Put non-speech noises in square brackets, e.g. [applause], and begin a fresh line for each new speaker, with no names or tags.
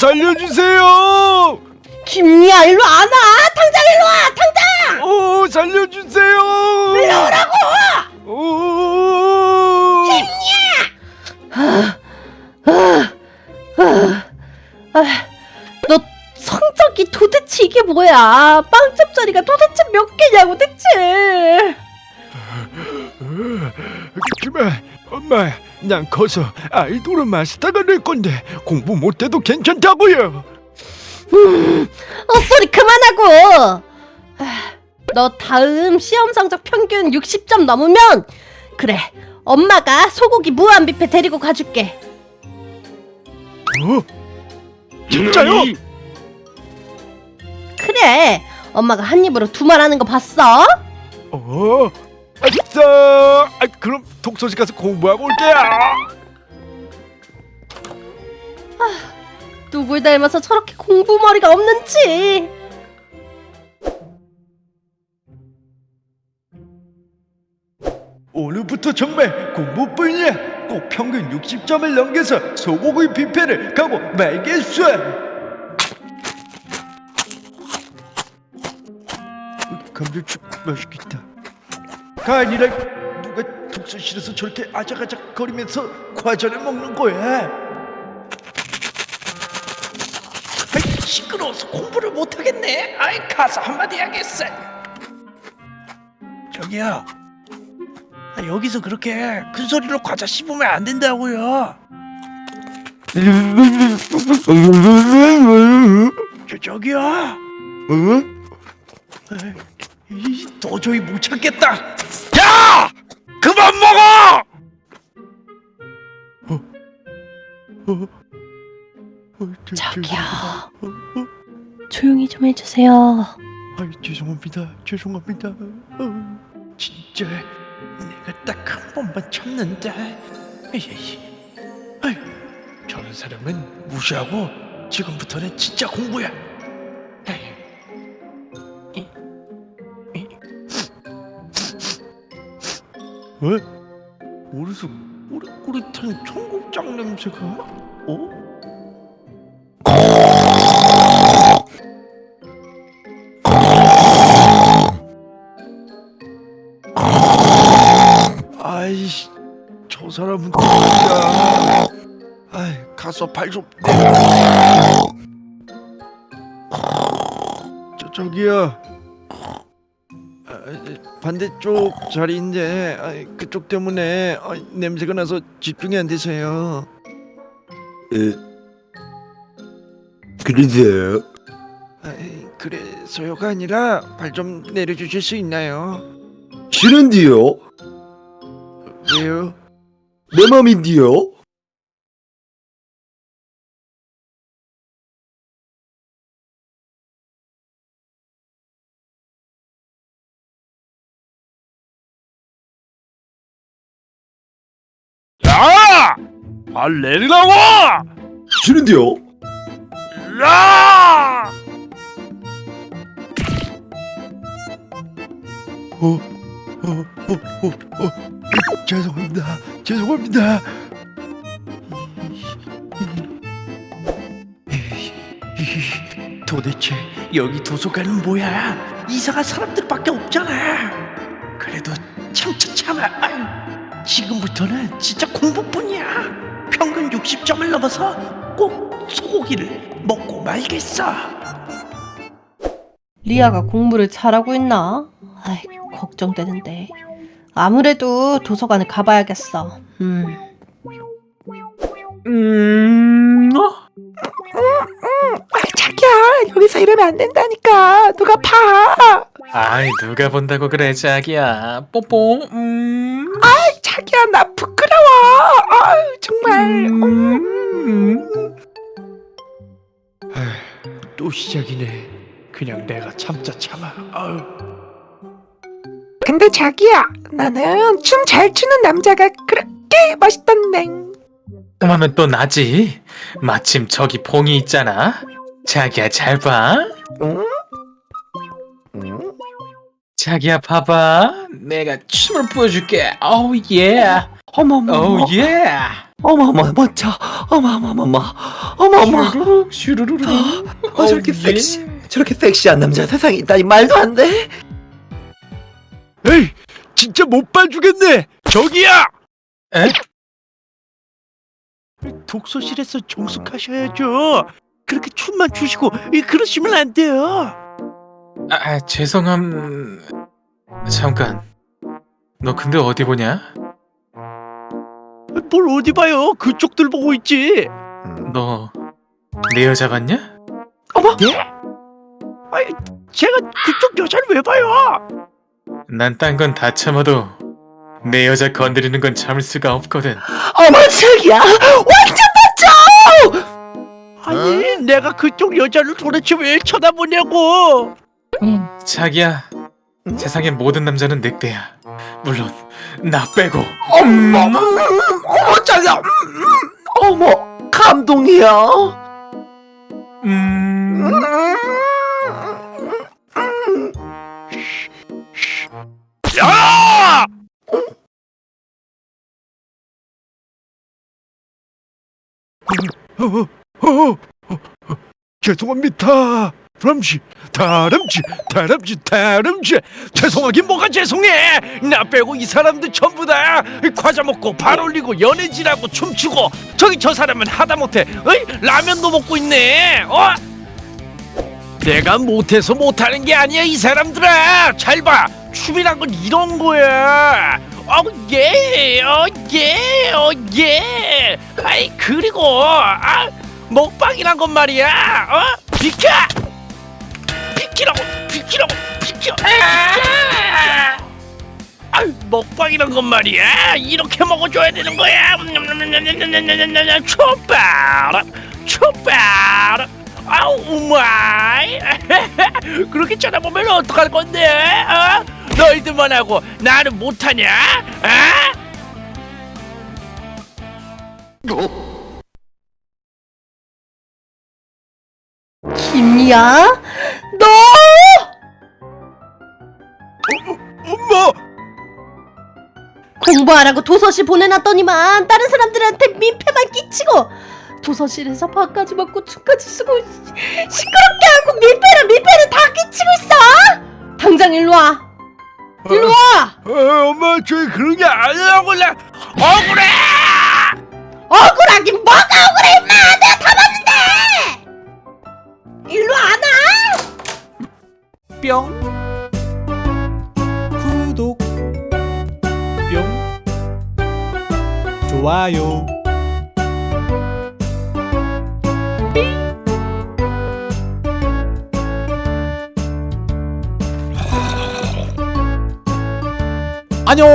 살려주세요!
김리야 일로 안 와! 당장 일로 와! 당장!
어, 살려주세요!
일로 오라고!
어,
너 성적이 도대체 이게 뭐야? 빵집 자리가 도대체 몇 개냐고 대체?
그만, 엄마, 난 커서 아이돌 마스터가 될 건데 공부 못해도 괜찮다고요.
헛소리 그만하고! 아, 너 다음 시험 성적 평균 60점 넘으면 그래 엄마가 소고기 무한 뷔페 데리고 가줄게
어? 진짜요?
그래 엄마가 한 입으로 두 말 하는 거 봤어?
어? 아싸! 아, 그럼 독서실 가서 공부하고 올게요.
누굴 닮아서 저렇게 공부 머리가 없는지
오늘부터 정말 공부뿐이야. 꼭 평균 60점을 넘겨서 소고기 뷔페를 가고 말겠어. 감자칩 맛있겠다. 가 아니라 누가 독서실에서 저렇게 아작아작 거리면서 과자를 먹는 거야? 아이, 시끄러워서 공부를 못하겠네. 아이 가서 한마디 하겠어. 저기요. 아, 여기서 그렇게 큰 소리로 과자 씹으면 안 된다고요. 저 저기요. 응? 이, 도저히 못 참겠다. 야! 그만 먹어! 어? 어? 어, 저,
저기요. 조용히 좀 해주세요
아이 죄송합니다. 죄송합니다. 어, 진짜 내가 딱 한 번만 참는다. 에이, 아이, 저런 사람은 무시하고 지금부터는 진짜 공부야. 에이. 이, 왜? 어디서 꼬릿꼬릿한 청국장 냄새가? 어? 아이씨, 저 사람은 누구야? 아이, 가서 발 좀. 저 저기요. 아, 반대쪽 자리인데 아, 그쪽 때문에 아, 냄새가 나서 집중이 안 되세요. 에, 그러세요? 아, 그래서요가 아니라 발 좀 내려주실 수 있나요?
싫은데요?
왜요?
내 맘인데요?
발 내리라고!
싫은데요?
야! 어, 어, 어, 어, 어. 죄송합니다. 죄송합니다. 도대체 여기 도서관은 뭐야? 이상한 사람들밖에 없잖아. 그래도 참차 참아. 아유, 지금부터는 진짜 공부뿐이야. 평균 60점을 넘어서 꼭 소고기를 먹고 말겠어.
리아가 공부를 잘하고 있나? 아이 걱정되는데 아무래도 도서관을 가봐야겠어 음.
음, 어?
자기야 여기서 이러면 안 된다니까. 누가 봐.
아이 누가 본다고 그래 자기야. 뽀뽀 음,
자기야 나 부끄러워. 아유 정말.
음.
또 시작이네. 그냥 내가 참자 참아. 아유.
근데 자기야 나는 춤 잘 추는 남자가 그렇게 멋있던데
그러면 또 나지? 마침 저기 봉이 있잖아 자기야 잘봐.
응?
자기야 봐봐. 내가 춤을 보여줄게. 오우 예
어머머
오우 예
어머어머 멋져 어머어머어머. 어머어머.
슈루룩 슈루루룩.
어, 저렇게
어, 예.
섹시 저렇게 섹시한 남자 세상에 있다니 말도 안 돼.
에이 진짜 못 봐주겠네. 저기야!
에?
독서실에서 정숙하셔야죠 그렇게 춤만 추시고 이, 그러시면 안 돼요
아, 아 죄송함. 잠깐. 너 근데 어디 보냐?
뭘 어디 봐요 그쪽들 보고 있지
너 내 여자 봤냐?
예? 아이 제가 그쪽 여자를 왜 봐요
난 딴 건 다 참아도 내 여자 건드리는 건 참을 수가 없거든.
어머 자기야 완전 멋져
아니 내가 그쪽 여자를 도대체 왜 쳐다보냐고
자기야, 세상의 모든 남자는 늑대야. 물론 나 빼고.
어머 어머 어머 자기야 음, 음, 어머 감동이야
음.
야! 어, 어, 어, 어, 어, 죄송합니다. 다람쥐, 다람쥐, 다람쥐, 다람쥐. 죄송하긴 뭐가 죄송해. 나 빼고 이 사람들 전부 다 과자 먹고 발 올리고 연애질하고 춤추고 저기 저 사람은 하다못해 어이? 라면도 먹고 있네. 어? 내가 못해서 못하는 게 아니야 이 사람들아 잘 봐 춤이란 건 이런 거야 어예 어예 어예 아이 그리고 아 먹방이란 건 말이야. 어? 비켜! 비키라고 비키라고 비켜 아! 아, 먹방이란 건 말이야. 이렇게 먹어줘야 되는 거야. 촛발 촛발 아우 마이. [laughs] 그렇게 쳐다보면 어떡할 건데 어? 너희들만 하고 나는 못하냐 아?
김이야? 너!
엄마
공부하라고 도서실 보내놨더니만 다른 사람들한테 민폐만 끼치고 도서실에서 밥까지 먹고 춤까지 쓰고 시- 시끄럽게 하고 민폐를 민폐를 다 끼치고 있어! 당장 일로 와! 일로 와!
어, 엄마 저 그런 게 아니라고 나 억울해
억울하긴 뭐가 억울해 임마! 내가 다 봤는데! 일로 안 와!
뿅. 구독. 뿅. 좋아요. 안녕